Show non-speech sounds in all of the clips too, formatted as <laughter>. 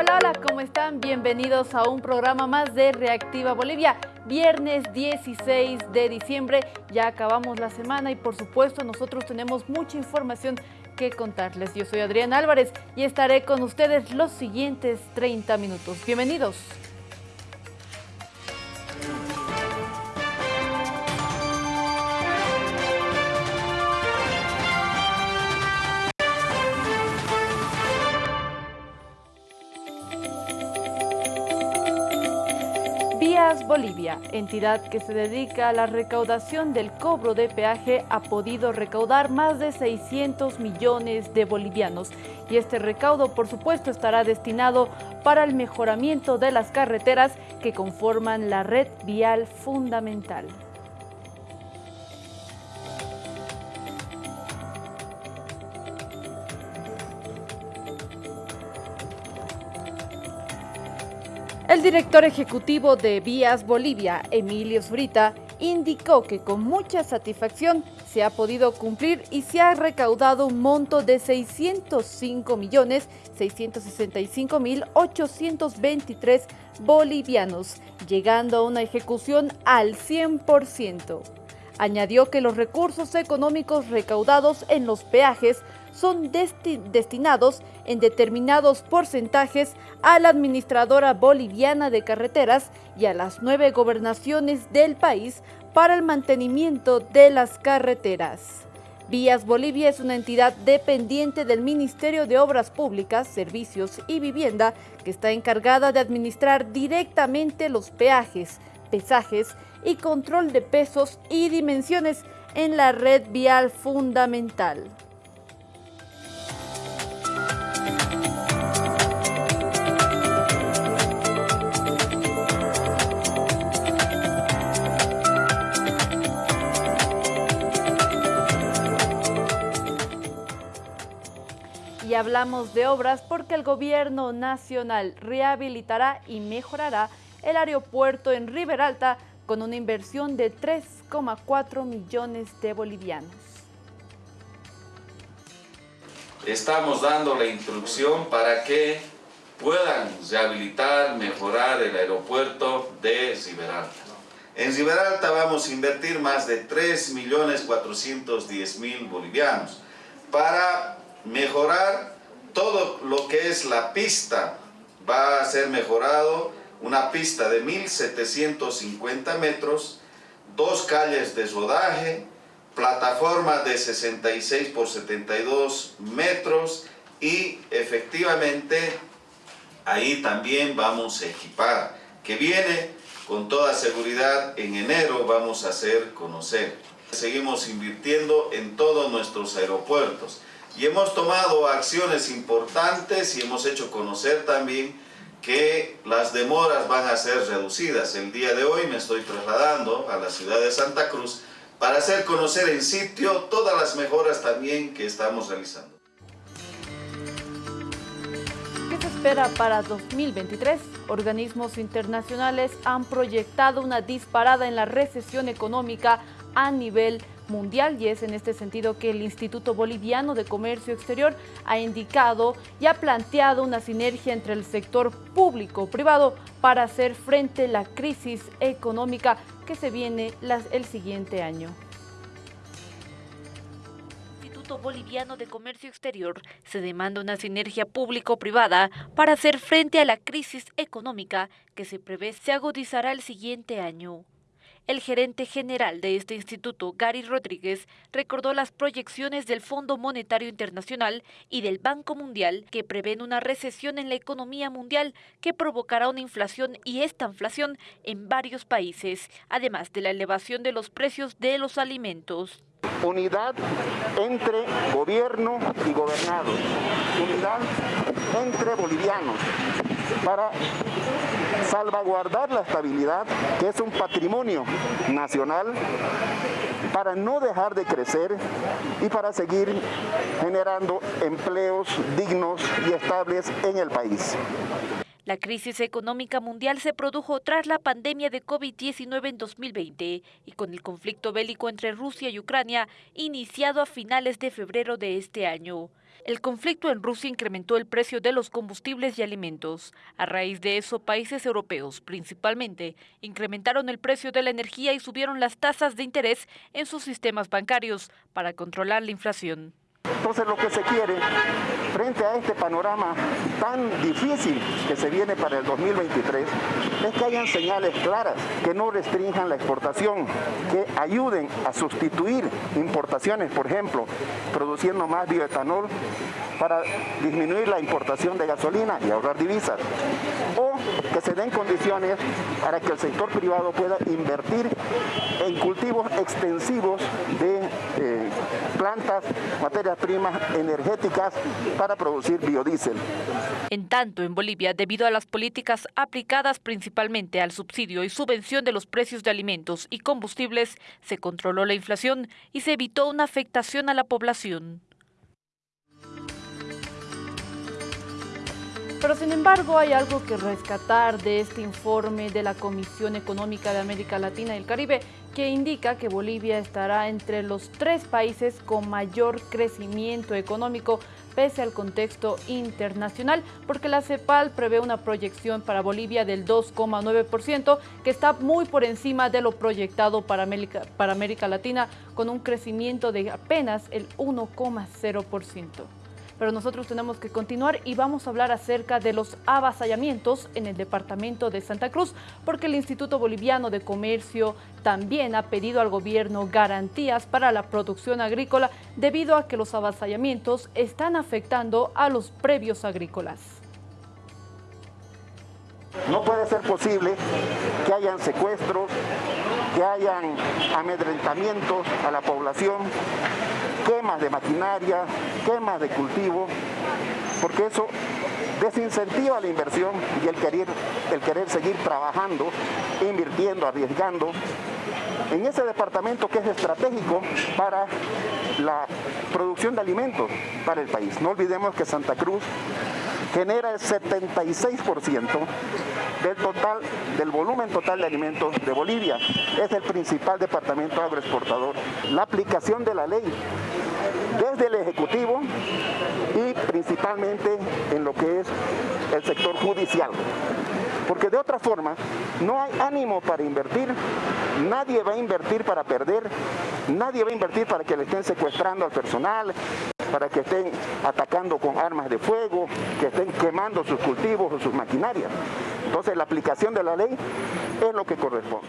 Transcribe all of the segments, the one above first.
Hola, hola, ¿cómo están? Bienvenidos a un programa más de Reactiva Bolivia. Viernes 16 de diciembre, ya acabamos la semana y por supuesto nosotros tenemos mucha información que contarles. Yo soy Adrián Álvarez y estaré con ustedes los siguientes 30 minutos. Bienvenidos. Bolivia, entidad que se dedica a la recaudación del cobro de peaje, ha podido recaudar más de 600 millones de bolivianos y este recaudo, por supuesto, estará destinado para el mejoramiento de las carreteras que conforman la red vial fundamental. El director ejecutivo de Vías Bolivia, Emilio Zurita, indicó que con mucha satisfacción se ha podido cumplir y se ha recaudado un monto de 605 millones 665 mil 823 bolivianos, llegando a una ejecución al 100%. Añadió que los recursos económicos recaudados en los peajes son destinados en determinados porcentajes a la administradora boliviana de carreteras y a las nueve gobernaciones del país para el mantenimiento de las carreteras. Vías Bolivia es una entidad dependiente del Ministerio de Obras Públicas, Servicios y Vivienda que está encargada de administrar directamente los peajes, pesajes y control de pesos y dimensiones en la red vial fundamental. Y hablamos de obras porque el gobierno nacional rehabilitará y mejorará el aeropuerto en Riberalta con una inversión de 3,4 millones de bolivianos. Estamos dando la instrucción para que puedan rehabilitar, mejorar el aeropuerto de Riberalta. En Riberalta vamos a invertir más de 3.410.000 bolivianos para mejorar todo lo que es la pista. Va a ser mejorado una pista de 1750 metros, dos calles de rodaje, plataforma de 66 por 72 metros y efectivamente ahí también vamos a equipar, que viene con toda seguridad en enero vamos a hacer conocer. Seguimos invirtiendo en todos nuestros aeropuertos y hemos tomado acciones importantes y hemos hecho conocer también que las demoras van a ser reducidas. El día de hoy me estoy trasladando a la ciudad de Santa Cruz para hacer conocer en sitio todas las mejoras también que estamos realizando. ¿Qué se espera para 2023? Organismos internacionales han proyectado una disparada en la recesión económica a nivel y es en este sentido que el Instituto Boliviano de Comercio Exterior ha indicado y ha planteado una sinergia entre el sector público-privado para hacer frente a la crisis económica que se viene el siguiente año. Instituto Boliviano de Comercio Exterior se demanda una sinergia público-privada para hacer frente a la crisis económica que se prevé se agudizará el siguiente año. El gerente general de este instituto, Gary Rodríguez, recordó las proyecciones del Fondo Monetario Internacional y del Banco Mundial que prevén una recesión en la economía mundial que provocará una inflación y esta inflación en varios países, además de la elevación de los precios de los alimentos. Unidad entre gobierno y gobernados. Unidad entre bolivianos para salvaguardar la estabilidad, que es un patrimonio nacional, para no dejar de crecer y para seguir generando empleos dignos y estables en el país. La crisis económica mundial se produjo tras la pandemia de COVID-19 en 2020 y con el conflicto bélico entre Rusia y Ucrania iniciado a finales de febrero de este año. El conflicto en Rusia incrementó el precio de los combustibles y alimentos. A raíz de eso, países europeos, principalmente, incrementaron el precio de la energía y subieron las tasas de interés en sus sistemas bancarios para controlar la inflación. Entonces lo que se quiere, frente a este panorama tan difícil que se viene para el 2023, es que hayan señales claras, que no restrinjan la exportación, que ayuden a sustituir importaciones, por ejemplo, produciendo más bioetanol para disminuir la importación de gasolina y ahorrar divisas. O que se den condiciones para que el sector privado pueda invertir en cultivos extensivos de eh, plantas, materias primas energéticas para producir biodiesel. En tanto, en Bolivia, debido a las políticas aplicadas principalmente al subsidio y subvención de los precios de alimentos y combustibles, se controló la inflación y se evitó una afectación a la población. Pero sin embargo hay algo que rescatar de este informe de la Comisión Económica de América Latina y el Caribe que indica que Bolivia estará entre los tres países con mayor crecimiento económico pese al contexto internacional, porque la CEPAL prevé una proyección para Bolivia del 2,9%, que está muy por encima de lo proyectado para América, para América Latina, con un crecimiento de apenas el 1,0% pero nosotros tenemos que continuar y vamos a hablar acerca de los avasallamientos en el departamento de Santa Cruz, porque el Instituto Boliviano de Comercio también ha pedido al gobierno garantías para la producción agrícola debido a que los avasallamientos están afectando a los previos agrícolas. No puede ser posible que hayan secuestros, que hayan amedrentamientos a la población, quemas de maquinaria, quemas de cultivo, porque eso desincentiva la inversión y el querer, el querer seguir trabajando, invirtiendo, arriesgando en ese departamento que es estratégico para la producción de alimentos para el país. No olvidemos que Santa Cruz genera el 76% del total, del volumen total de alimentos de Bolivia. Es el principal departamento agroexportador. La aplicación de la ley desde el Ejecutivo y principalmente en lo que es el sector judicial. Porque de otra forma, no hay ánimo para invertir, nadie va a invertir para perder, nadie va a invertir para que le estén secuestrando al personal, para que estén atacando con armas de fuego, que estén quemando sus cultivos o sus maquinarias. Entonces la aplicación de la ley es lo que corresponde.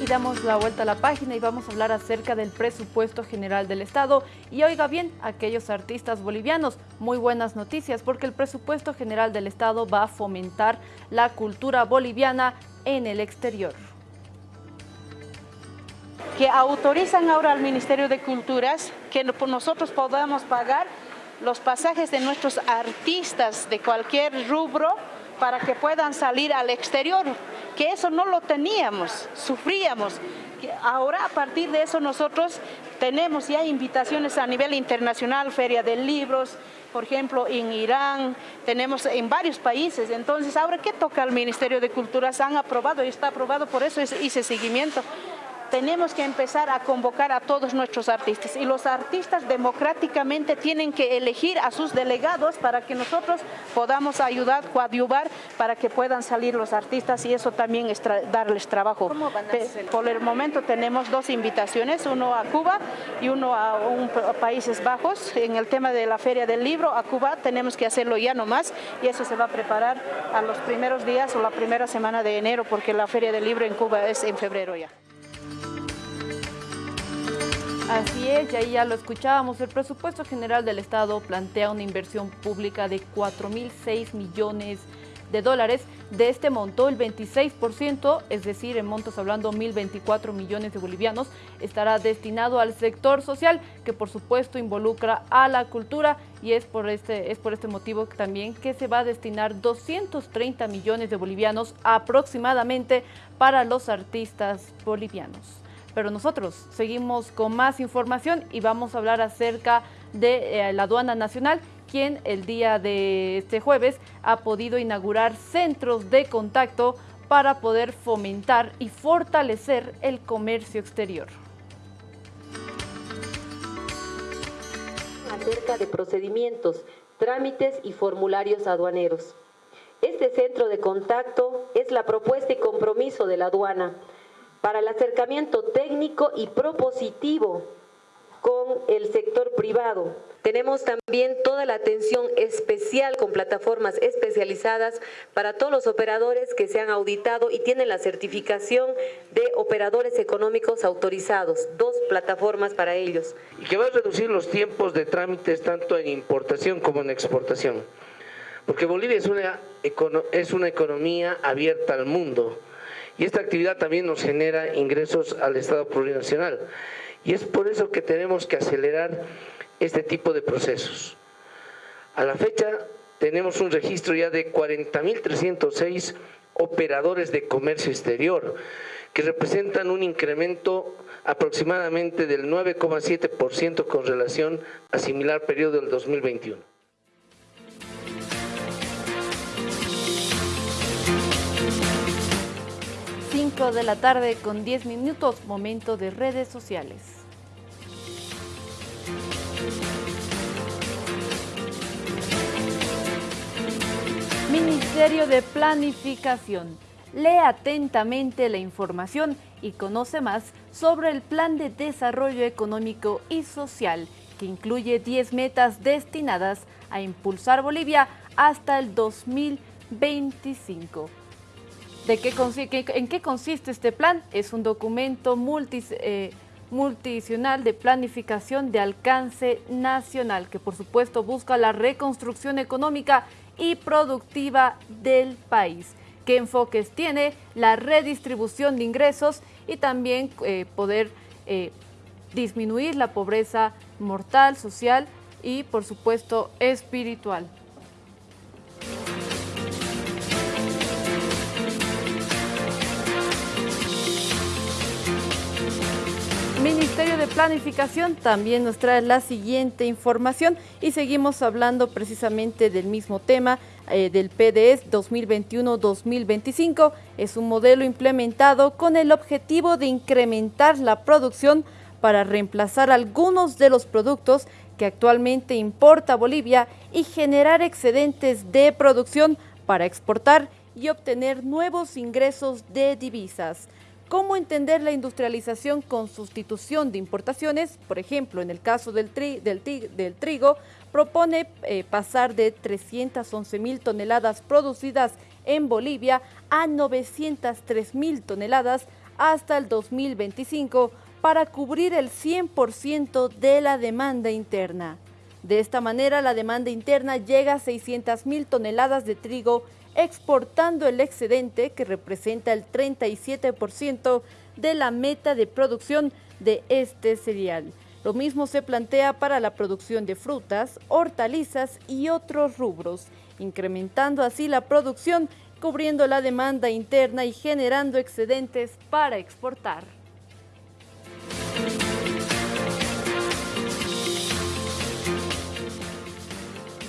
Y damos la vuelta a la página y vamos a hablar acerca del presupuesto general del Estado. Y oiga bien, aquellos artistas bolivianos, muy buenas noticias porque el presupuesto general del Estado va a fomentar la cultura boliviana en el exterior que autorizan ahora al Ministerio de Culturas que nosotros podamos pagar los pasajes de nuestros artistas de cualquier rubro para que puedan salir al exterior, que eso no lo teníamos, sufríamos. Ahora a partir de eso nosotros tenemos ya invitaciones a nivel internacional, Feria de Libros, por ejemplo en Irán, tenemos en varios países. Entonces ahora ¿qué toca al Ministerio de Culturas? Han aprobado y está aprobado, por eso hice seguimiento tenemos que empezar a convocar a todos nuestros artistas y los artistas democráticamente tienen que elegir a sus delegados para que nosotros podamos ayudar, coadyuvar para que puedan salir los artistas y eso también es darles trabajo. Por el momento tenemos dos invitaciones, uno a Cuba y uno a, Países Bajos. En el tema de la Feria del Libro, a Cuba tenemos que hacerlo ya nomás y eso se va a preparar a los primeros días o la primera semana de enero porque la Feria del Libro en Cuba es en febrero ya. Así es, y ahí ya lo escuchábamos, el presupuesto general del Estado plantea una inversión pública de 4.006 millones de dólares. De este monto, el 26%, es decir, en montos hablando 1.024 millones de bolivianos, estará destinado al sector social, que por supuesto involucra a la cultura y es por este, es por este motivo también que se va a destinar 230 millones de bolivianos aproximadamente para los artistas bolivianos. Pero nosotros seguimos con más información y vamos a hablar acerca de eh, la aduana nacional, quien el día de este jueves ha podido inaugurar centros de contacto para poder fomentar y fortalecer el comercio exterior. acerca de procedimientos, trámites y formularios aduaneros. Este centro de contacto es la propuesta y compromiso de la aduana para el acercamiento técnico y propositivo con el sector privado. Tenemos también toda la atención especial con plataformas especializadas para todos los operadores que se han auditado y tienen la certificación de operadores económicos autorizados, dos plataformas para ellos. Y que va a reducir los tiempos de trámites tanto en importación como en exportación. Porque Bolivia es una, es una economía abierta al mundo y esta actividad también nos genera ingresos al Estado plurinacional. Y es por eso que tenemos que acelerar este tipo de procesos. A la fecha tenemos un registro ya de 40.306 operadores de comercio exterior, que representan un incremento aproximadamente del 9,7% con relación a similar periodo del 2021. 5 de la tarde con 10 minutos, momento de redes sociales. Ministerio de Planificación. Lee atentamente la información y conoce más sobre el Plan de Desarrollo Económico y Social, que incluye 10 metas destinadas a impulsar Bolivia hasta el 2025. ¿De qué ¿En qué consiste este plan? Es un documento multis, eh, de planificación de alcance nacional que por supuesto busca la reconstrucción económica y productiva del país. ¿Qué enfoques tiene? La redistribución de ingresos y también eh, poder eh, disminuir la pobreza mortal, social y por supuesto espiritual. Ministerio de Planificación también nos trae la siguiente información y seguimos hablando precisamente del mismo tema eh, del PDS 2021-2025. Es un modelo implementado con el objetivo de incrementar la producción para reemplazar algunos de los productos que actualmente importa Bolivia y generar excedentes de producción para exportar y obtener nuevos ingresos de divisas. ¿Cómo entender la industrialización con sustitución de importaciones? Por ejemplo, en el caso del, trigo, propone eh, pasar de 311 mil toneladas producidas en Bolivia a 903 mil toneladas hasta el 2025 para cubrir el 100% de la demanda interna. De esta manera, la demanda interna llega a 600 mil toneladas de trigo exportando el excedente que representa el 37% de la meta de producción de este cereal. Lo mismo se plantea para la producción de frutas, hortalizas y otros rubros, incrementando así la producción, cubriendo la demanda interna y generando excedentes para exportar.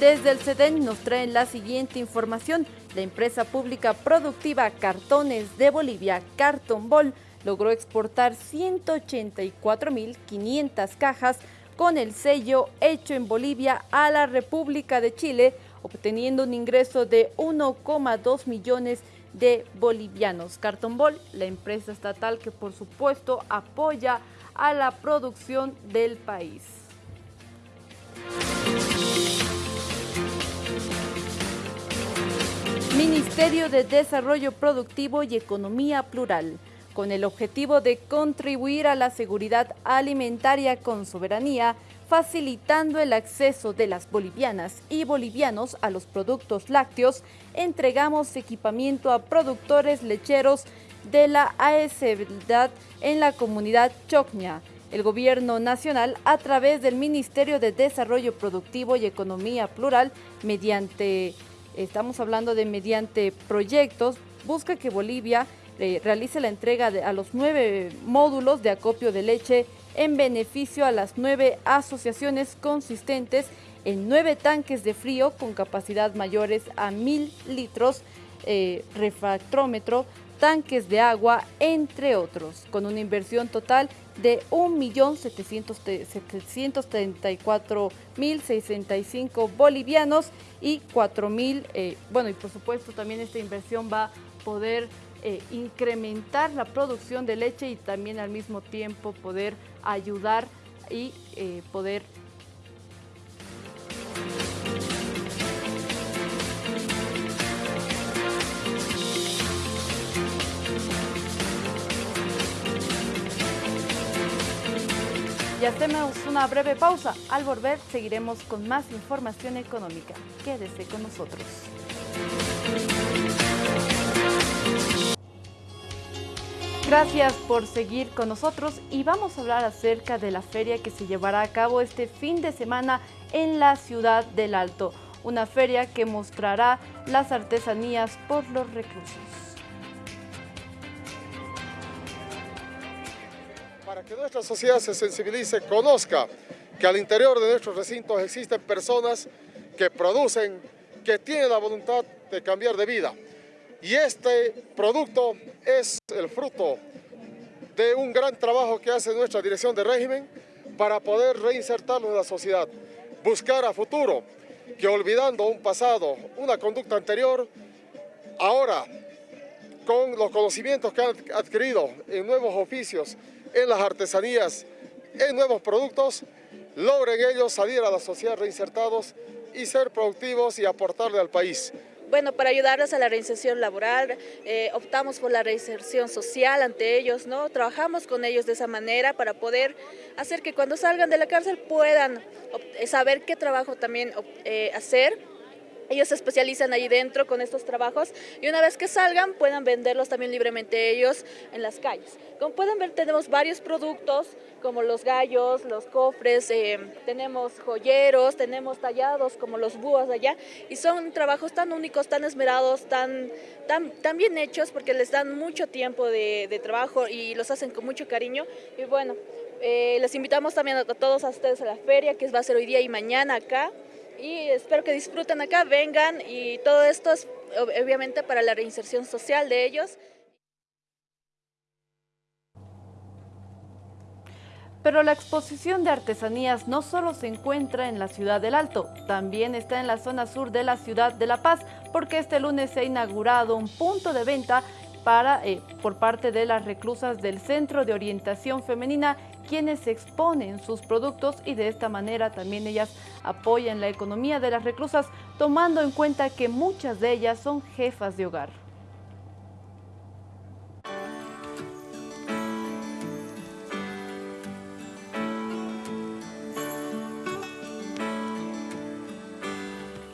Desde el CEDEN nos traen la siguiente información. La empresa pública productiva Cartones de Bolivia, Carton Ball, logró exportar 184.500 cajas con el sello hecho en Bolivia a la República de Chile, obteniendo un ingreso de 1,2 millones de bolivianos. Carton Ball, la empresa estatal que por supuesto apoya a la producción del país. Ministerio de Desarrollo Productivo y Economía Plural, con el objetivo de contribuir a la seguridad alimentaria con soberanía, facilitando el acceso de las bolivianas y bolivianos a los productos lácteos, entregamos equipamiento a productores lecheros de la AESEDAD en la comunidad Chocña. El Gobierno Nacional, a través del Ministerio de Desarrollo Productivo y Economía Plural, mediante estamos hablando de mediante proyectos, busca que Bolivia eh, realice la entrega a los nueve módulos de acopio de leche en beneficio a las nueve asociaciones consistentes en nueve tanques de frío con capacidad mayores a mil litros, eh, refractrómetro, tanques de agua, entre otros, con una inversión total de 1.734.065 bolivianos y 4.000, eh, bueno, y por supuesto también esta inversión va a poder eh, incrementar la producción de leche y también al mismo tiempo poder ayudar y eh, poder Y hacemos una breve pausa. Al volver seguiremos con más información económica. Quédese con nosotros. Gracias por seguir con nosotros y vamos a hablar acerca de la feria que se llevará a cabo este fin de semana en la ciudad del Alto. Una feria que mostrará las artesanías por los reclusos. Para que nuestra sociedad se sensibilice, conozca que al interior de nuestros recintos existen personas que producen, que tienen la voluntad de cambiar de vida. Y este producto es el fruto de un gran trabajo que hace nuestra dirección de régimen para poder reinsertarlo en la sociedad, buscar a futuro que olvidando un pasado, una conducta anterior, ahora con los conocimientos que han adquirido en nuevos oficios, en las artesanías, en nuevos productos, logren ellos salir a la sociedad reinsertados y ser productivos y aportarle al país. Bueno, para ayudarles a la reinserción laboral, eh, optamos por la reinserción social ante ellos, ¿no? Trabajamos con ellos de esa manera para poder hacer que cuando salgan de la cárcel puedan saber qué trabajo también eh, hacer ellos se especializan ahí dentro con estos trabajos y una vez que salgan puedan venderlos también libremente ellos en las calles. Como pueden ver tenemos varios productos como los gallos, los cofres, eh, tenemos joyeros, tenemos tallados como los búhos allá y son trabajos tan únicos, tan esmerados, tan, tan, tan bien hechos porque les dan mucho tiempo de, trabajo y los hacen con mucho cariño y bueno, eh, les invitamos también a todos a ustedes a la feria que va a ser hoy día y mañana acá y espero que disfruten acá, vengan y todo esto es obviamente para la reinserción social de ellos. Pero la exposición de artesanías no solo se encuentra en la ciudad del Alto, también está en la zona sur de la ciudad de La Paz, porque este lunes se ha inaugurado un punto de venta para, eh, por parte de las reclusas del Centro de Orientación Femenina quienes exponen sus productos y de esta manera también ellas apoyan la economía de las reclusas, tomando en cuenta que muchas de ellas son jefas de hogar.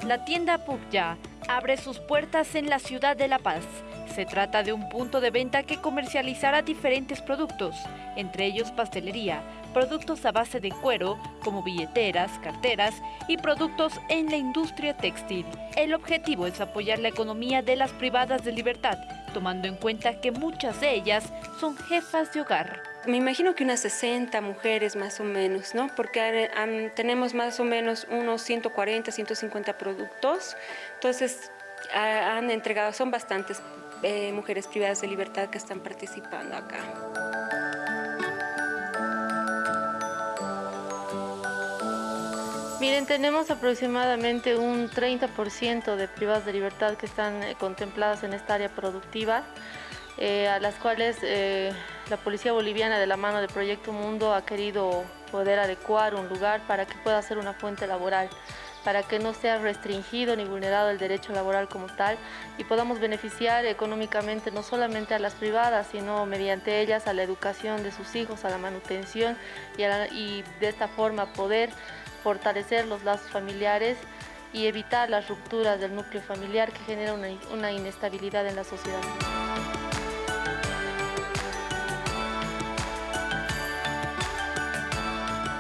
La tienda Pugya abre sus puertas en la ciudad de La Paz se trata de un punto de venta que comercializará diferentes productos, entre ellos pastelería, productos a base de cuero, como billeteras, carteras y productos en la industria textil. El objetivo es apoyar la economía de las privadas de libertad, tomando en cuenta que muchas de ellas son jefas de hogar. Me imagino que unas 60 mujeres más o menos, ¿no? Porque tenemos más o menos unos 140, 150 productos. Entonces, han entregado, son bastantes eh, mujeres privadas de libertad que están participando acá. Miren, tenemos aproximadamente un 30% de privadas de libertad que están eh, contempladas en esta área productiva, eh, a las cuales la Policía Boliviana de la mano de Proyecto Mundo ha querido poder adecuar un lugar para que pueda ser una fuente laboral para que no sea restringido ni vulnerado el derecho laboral como tal y podamos beneficiar económicamente no solamente a las privadas, sino mediante ellas a la educación de sus hijos, a la manutención y, de esta forma poder fortalecer los lazos familiares y evitar las rupturas del núcleo familiar que genera una inestabilidad en la sociedad.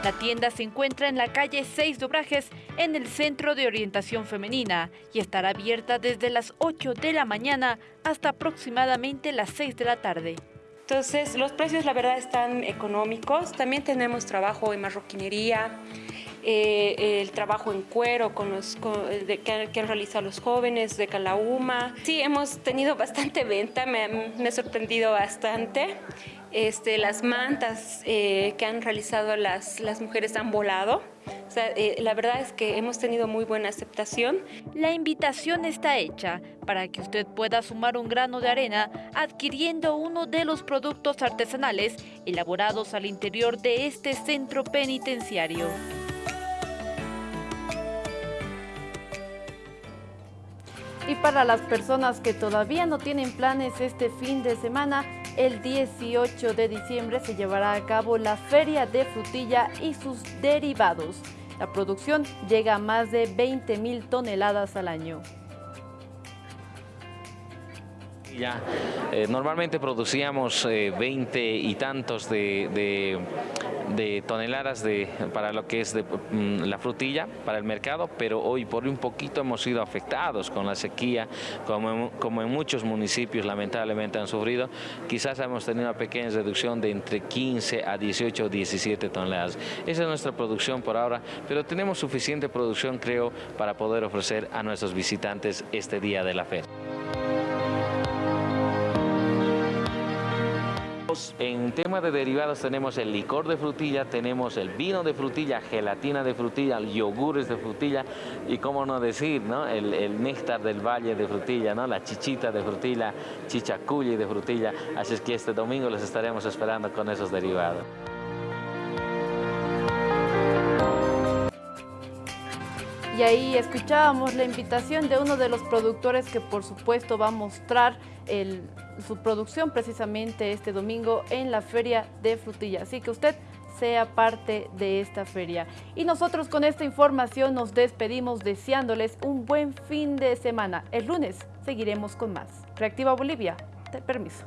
La tienda se encuentra en la calle 6 Dobrajes, en el Centro de Orientación Femenina, y estará abierta desde las 8 de la mañana hasta aproximadamente las 6 de la tarde. Entonces, los precios la verdad están económicos. También tenemos trabajo en marroquinería, eh, el trabajo en cuero con los, que, han, realizado los jóvenes de Calauma. Sí, hemos tenido <laughs> bastante venta, me, me ha sorprendido bastante. Este, las mantas eh, que han realizado las, las mujeres han volado. Eh, la verdad es que hemos tenido muy buena aceptación. La invitación está hecha para que usted pueda sumar un grano de arena adquiriendo uno de los productos artesanales elaborados al interior de este centro penitenciario. Y para las personas que todavía no tienen planes este fin de semana, el 18 de diciembre se llevará a cabo la Feria de Frutilla y sus derivados. La producción llega a más de 20 mil toneladas al año. Eh, normalmente producíamos 20 eh, y tantos de, toneladas de, para lo que es de, mm, la frutilla para el mercado, pero hoy por un poquito hemos sido afectados con la sequía, como como en muchos municipios lamentablemente han sufrido. Quizás hemos tenido una pequeña reducción de entre 15 a 18 o 17 toneladas. Esa es nuestra producción por ahora, pero tenemos suficiente producción, creo, para poder ofrecer a nuestros visitantes este día de la feria. En tema de derivados tenemos el licor de frutilla, tenemos el vino de frutilla, gelatina de frutilla, yogures de frutilla y cómo no decir, ¿no? El, néctar del valle de frutilla, ¿no? la chichita de frutilla, chichaculli de frutilla. Así es que este domingo les estaremos esperando con esos derivados. Y ahí escuchábamos la invitación de uno de los productores que por supuesto va a mostrar su producción precisamente este domingo en la Feria de Frutilla. Así que usted sea parte de esta feria. Y nosotros con esta información nos despedimos deseándoles un buen fin de semana. El lunes seguiremos con más. Reactiva Bolivia, te permiso.